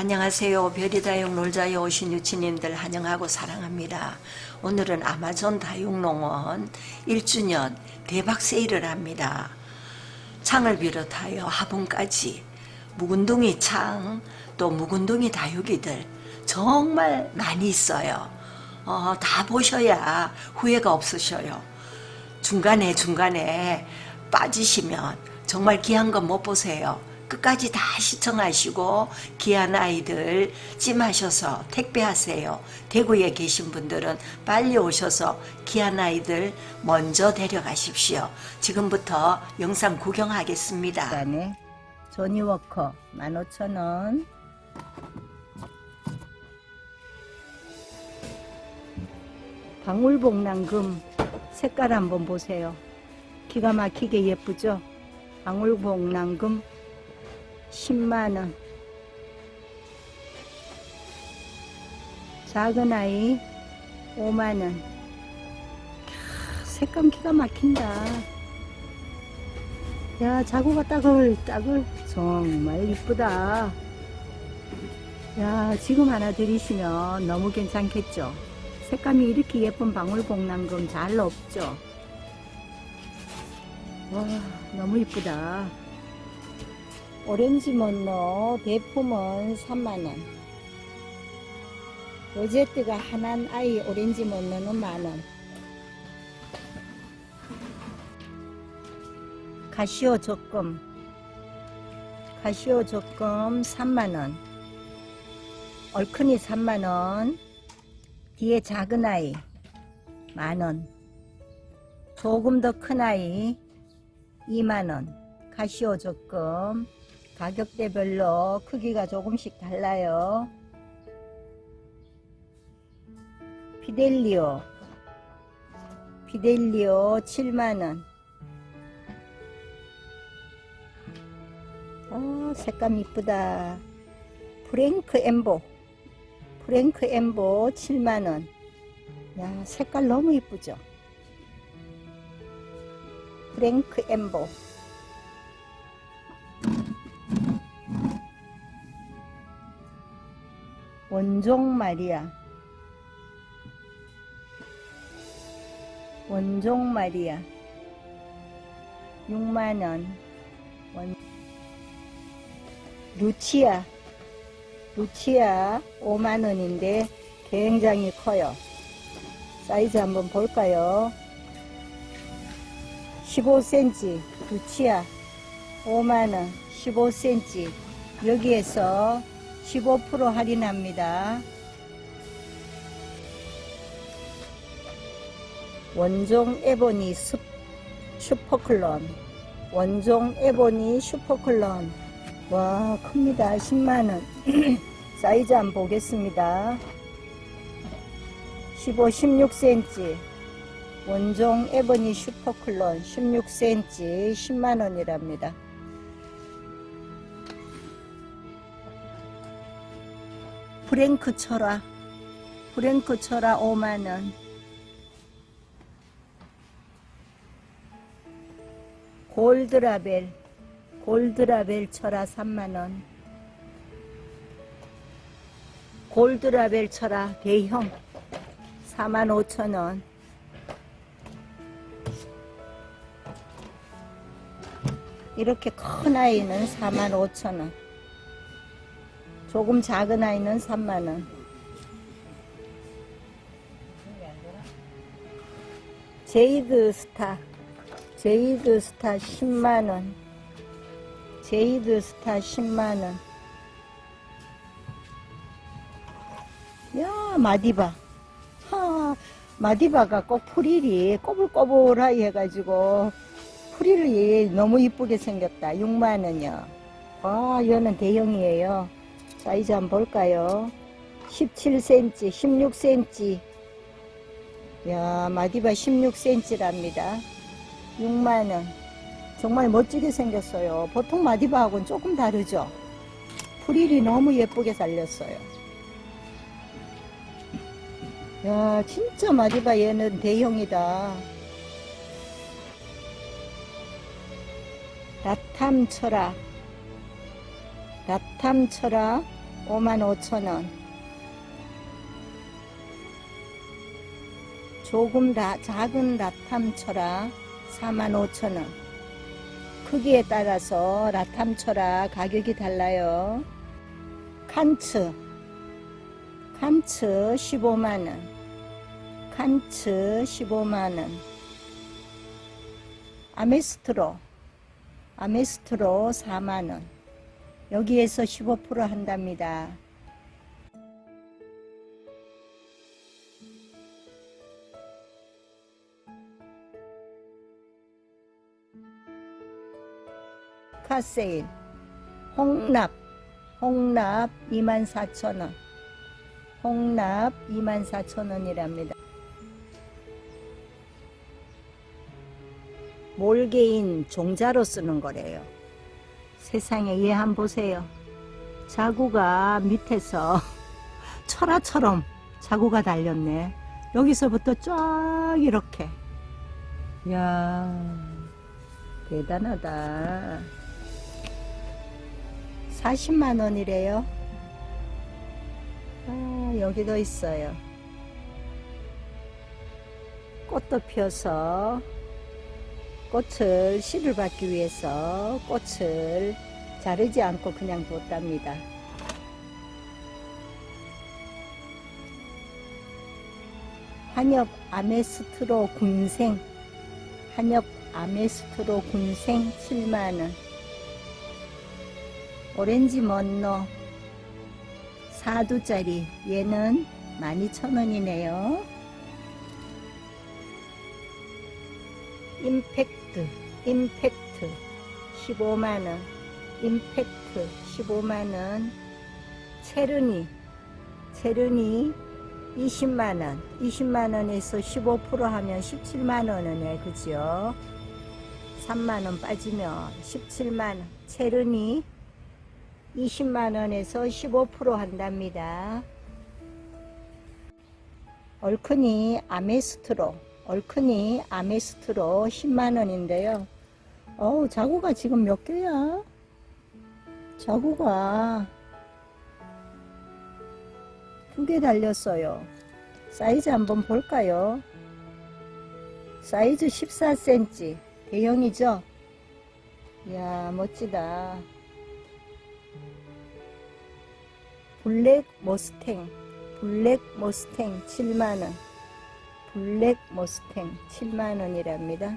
안녕하세요. 별이 다육 놀자에 오신 유치님들 환영하고 사랑합니다. 오늘은 아마존 다육농원 1주년 대박 세일을 합니다. 창을 비롯하여 화분까지 묵은둥이 창, 또 묵은둥이 다육이들 정말 많이 있어요. 어, 다 보셔야 후회가 없으셔요. 중간에 중간에 빠지시면 정말 귀한 건 못 보세요. 끝까지 다 시청하시고 귀한 아이들 찜하셔서 택배하세요. 대구에 계신 분들은 빨리 오셔서 귀한 아이들 먼저 데려가십시오. 지금부터 영상 구경하겠습니다. 그다음에 조니워커 15,000원 방울복랑금 색깔 한번 보세요. 기가 막히게 예쁘죠? 방울복랑금 10만원. 작은 아이 5만원. 색감 기가 막힌다. 야 자구가 따글따글 정말 이쁘다. 야 지금 하나 드리시면 너무 괜찮겠죠? 색감이 이렇게 예쁜 방울복랑금 잘 없죠? 와 너무 이쁘다 오렌지 먼로 대품은 3만원. 로제트가 하나인 아이 오렌지 먼로는 만원. 가시오 적금. 가시오 적금 3만원. 얼큰이 3만원. 뒤에 작은 아이 만원. 조금 더 큰 아이 2만원. 가시오 적금 가격대별로 크기가 조금씩 달라요. 피델리오. 피델리오 7만원. 어, 색감 이쁘다. 프랭크 엠보. 프랭크 엠보 7만원. 야 색깔 너무 이쁘죠? 프랭크 엠보 원종 마리아 원종 마리아 6만원. 원... 루치아. 루치아 5만원인데 굉장히 커요. 사이즈 한번 볼까요? 15cm 루치아. 5만원 15cm 여기에서 15% 할인합니다. 원종 ebony super clone. 원종 ebony super clone. 와 큽니다. 10만원. 사이즈 한번 보겠습니다. 15 16cm 원종 ebony super clone 16cm 10만원이랍니다 프랭크 철화 프랭크 철화 5만원. 골드라벨. 골드라벨 철화 3만원. 골드라벨 철화 대형. 45,000원. 이렇게 큰 아이는 45,000원 조금 작은 아이는 3만원. Jade Star Jade Star 10만원. Jade Star 10만원. 야 마디바. 하 마디바가 꼭 프릴이 꼬불꼬불하게 해가지고 프릴이 너무 이쁘게 생겼다. 6만원이요. 와 이거는 대형이에요 사이즈 한번 볼까요? 17cm 16cm 야 마디바 16cm랍니다. 6만원. 정말 멋지게 생겼어요. 보통 마디바하고는 조금 다르죠? 프릴이 너무 예쁘게 살렸어요. 야 진짜 마디바 얘는 대형이다. 라탐 철학 라탐 철학 5만 5천 원. 조금 라, 작은 라탐철아 4만 5천 원. 크기에 따라서 라탐철아 가격이 달라요. 칸츠 칸츠 15만 원. 칸츠 15만 원. 아메스트로 아메스트로 4만 원. 여기에서 15% 한답니다. 카세일 홍납 홍납 24,000원 홍납 24,000원이랍니다. 몰개인 종자로 쓰는 거래요. 세상에 얘 한번 보세요. 자구가 밑에서 철화처럼 자구가 달렸네. 여기서부터 쫙 이렇게. 이야, 대단하다. 40만 원이래요. 아, 여기도 있어요. 꽃도 피어서 꽃을 씨를 받기 위해서 꽃을 자르지 않고 그냥 뒀답니다. 한엽 아메스트로 군생 한엽 아메스트로 군생 7만원 오렌지 먼너 4두짜리 얘는 12,000원이네요. 임팩트 임팩트 15만원. 임팩트 15만원. 체르니. 체르니 20만원. 20만원에서 15% 하면 17만원이네 그죠? 3만원 빠지면 17만원. 체르니 20만원에서 15% 한답니다. 얼큰이 아메스트로 얼큰이 아메스트로 10만원인데요. 어우 자구가 지금 몇 개야? 자구가 두 개 달렸어요. 사이즈 한번 볼까요? 사이즈 14cm 대형이죠? 이야 멋지다. Black Mustang. Black Mustang 7만원 Black Mustang 7만원이랍니다.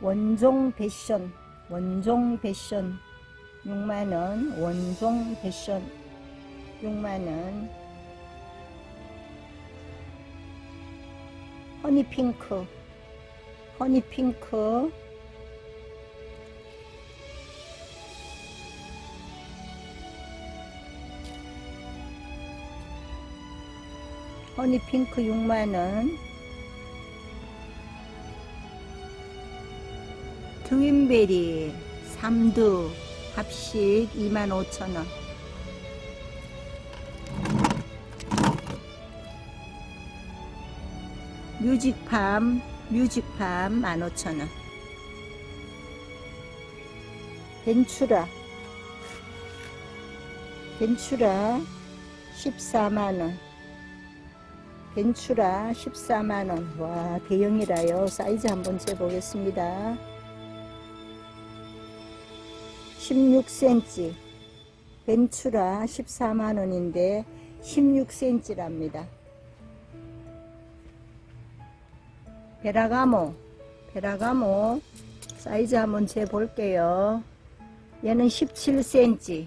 원종 패션 원종 패션 6만원 원종 패션 6만원. 허니핑크 허니핑크 허니핑크 6만원. 트윈베리 3두 합식 25,000원. 뮤직팜 뮤직팜 15,000원. 벤추라. 벤추라 14만원 벤추라 14만원. 와 대형이라요. 사이즈 한번 재보겠습니다. 16cm 벤추라 14만원인데 16cm랍니다. 베라가모 베라가모. 사이즈 한번 재볼게요. 얘는 17cm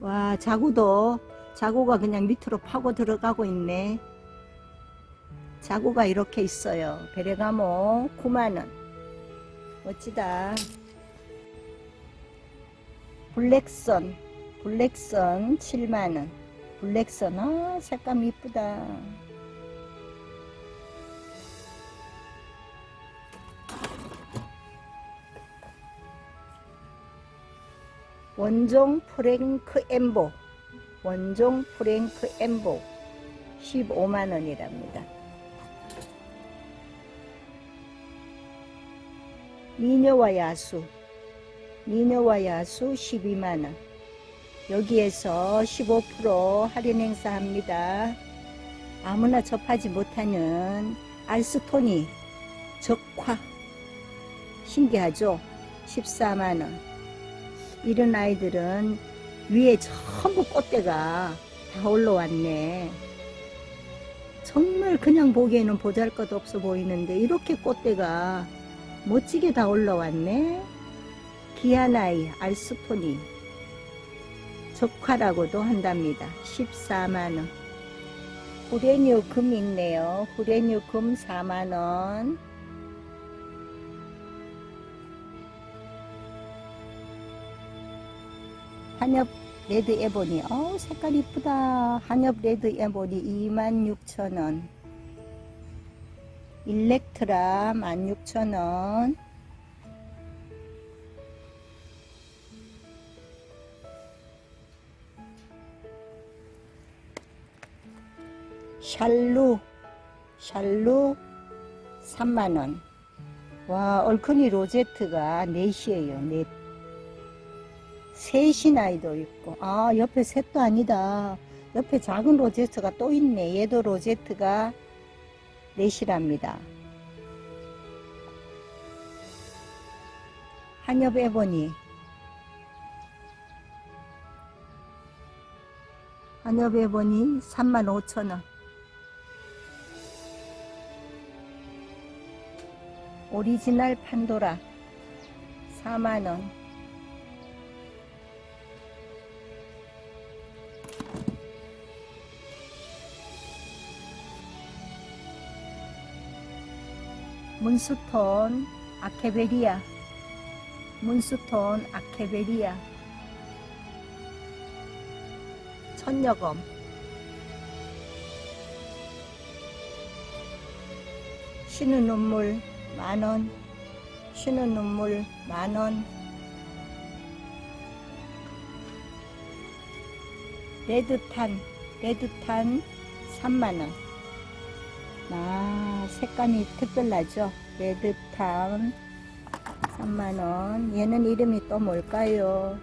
와 자구도 자구가 그냥 밑으로 파고 들어가고 있네 자구가 이렇게 있어요. 베레가모 9만원 멋지다. 블랙선 블랙선 7만원 블랙선 아 색감 이쁘다. 원종 프랭크 엠보. 원종 프랭크 엠보. 15만원이랍니다 미녀와 야수 미녀와 야수 12만원 여기에서 15% 할인 행사합니다. 아무나 접하지 못하는 알스토니 적화 신기하죠? 14만원 이런 아이들은 위에 전부 꽃대가 다 올라왔네 정말 그냥 보기에는 보잘것 없어 보이는데 이렇게 꽃대가 멋지게 다 올라왔네. 기아나이 알스토니. 적화라고도 한답니다. 14만원. 후레뉴 금 있네요. 후레뉴 금 4만원. 한엽 red ebony. 어 색깔 이쁘다. 한엽 red ebony 26,000원 일렉트라 16,000원. 샬루 샬루 3만원. 와 얼큰이 로제트가 넷이에요 넷 셋이 나이도 있고. 아 옆에 셋도 아니다. 옆에 작은 로제트가 또 있네. 얘도 로제트가 넷이랍니다. 한엽 ebony 한엽 ebony 35,000원. 오리지널 판도라 4만원 문수톤 아케베리아 문수톤 아케베리아 천여검. 쉬는 눈물 만원. 쉬는 눈물 만원. 레드탄 레드탄 3만원 아 색감이 특별하죠? 레드탄 3만원. 얘는 이름이 또 뭘까요?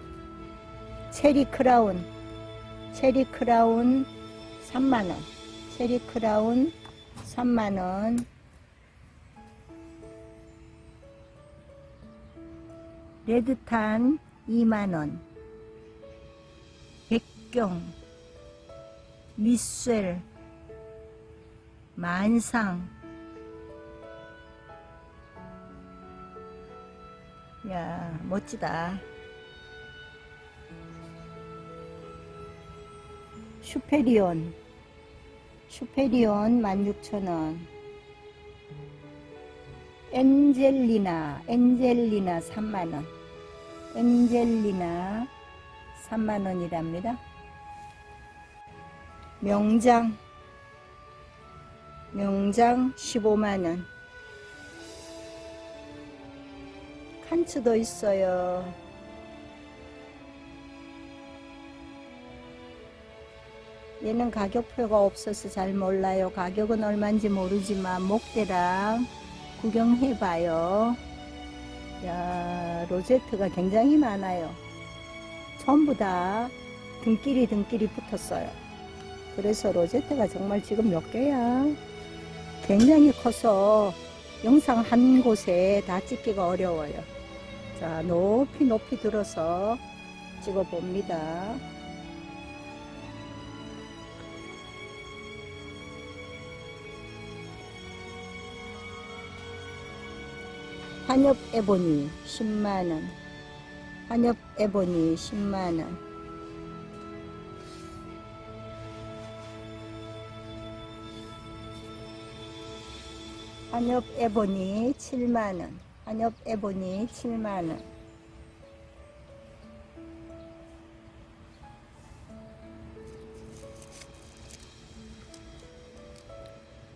체리 크라운. 체리 크라운 3만원. 체리 크라운 3만원. 레드탄 2만원. 백경. 미술 만상. 야 멋지다. 슈페리온. 슈페리온 16,000원. 엔젤리나 엔젤리나 3만원. 엔젤리나 3만원이랍니다. 명장 명장 15만원. 칸츠도 있어요. 얘는 가격표가 없어서 잘 몰라요. 가격은 얼마인지 모르지만 목대랑 구경해봐요. 야 로제트가 굉장히 많아요. 전부 다 등끼리 등끼리 붙었어요. 그래서 로제트가 정말 지금 몇 개야 굉장히 커서 영상 한 곳에 다 찍기가 어려워요. 자 높이 높이 들어서 찍어 봅니다. 한엽 에보니 10만원. 한엽 에보니 10만원 한엽 에보니 7만원. 한엽 에보니 7만원.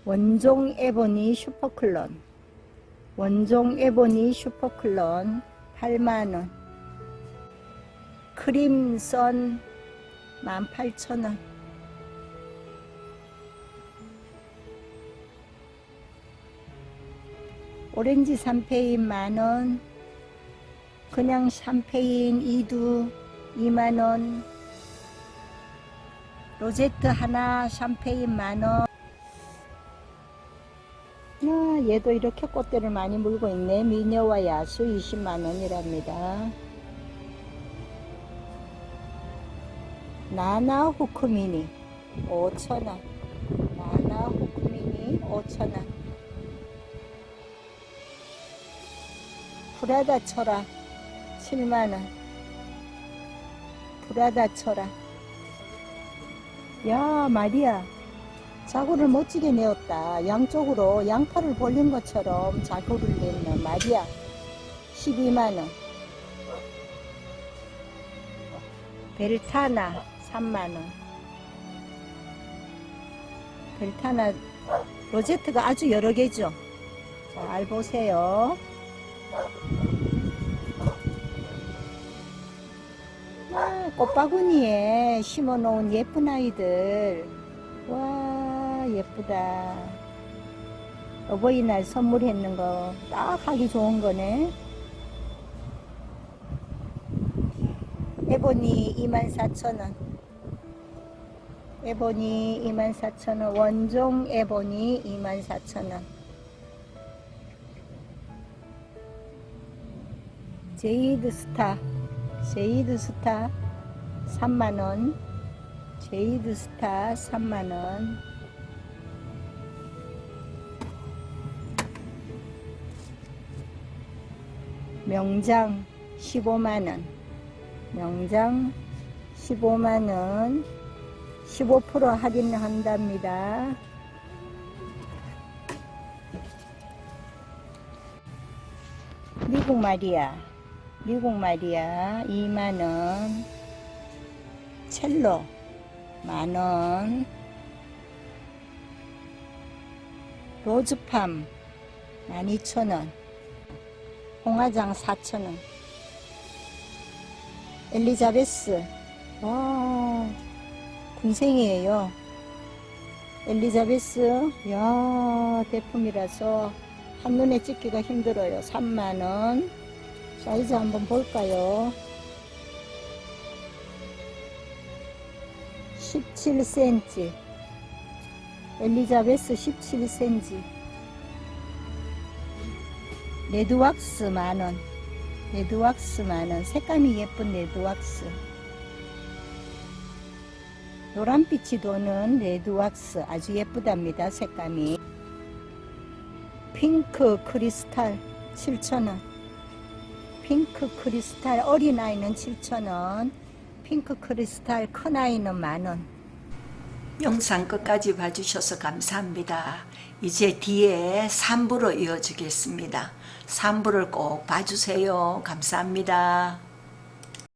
원종 에보니 슈퍼클론. 원종 에보니 슈퍼클론 8만원. 크림선 18,000원 오렌지 샴페인 만원 그냥 샴페인 2두 2만원 로제트 하나 샴페인 만원. 야, 얘도 이렇게 꽃대를 많이 물고 있네. 미녀와 야수 20만원이랍니다. 나나 후크미니 5천원. 나나 후크미니 5천원 프라다 철아 7만원. 프라다 철아 야 마리아. 자구를 멋지게 내었다. 양쪽으로 양팔을 벌린 것처럼 자구를 냈네 마리아. 12만원. 벨타나 3만원. 벨타나 로제트가 아주 여러 개죠. 잘 보세요 아, 꽃바구니에 심어 놓은 예쁜 아이들. 와 예쁘다. 어버이날 선물했는 거 딱 하기 좋은 거네. 에보니 24,000원. 에보니 24,000원. 원종 에보니 24,000원 제이드 스타 제이드 스타 3만원 제이드 스타 3만원. 명장 15만원 명장 15만원. 15% 할인한답니다. 미국 마리아 미국 마리아 2만원. 첼로. 만원. 로즈팜. 12,000원. 홍화장 4,000원. 엘리자베스. 와 군생이에요. 엘리자베스. 야 대품이라서 한눈에 찍기가 힘들어요. 3만원 사이즈 한번 볼까요? 17cm 엘리자베스 17cm red wax 만원. red wax 만원. 색감이 예쁜 red wax. 노란빛이 도는 red wax. 아주 예쁘답니다 색감이. 핑크 크리스탈 7,000원 핑크 크리스탈 어린아이는 7,000원 핑크 크리스탈 큰아이는 만원 영상 끝까지 봐주셔서 감사합니다. 이제 뒤에 3부로 이어지겠습니다. 3부를 꼭 봐주세요. 감사합니다.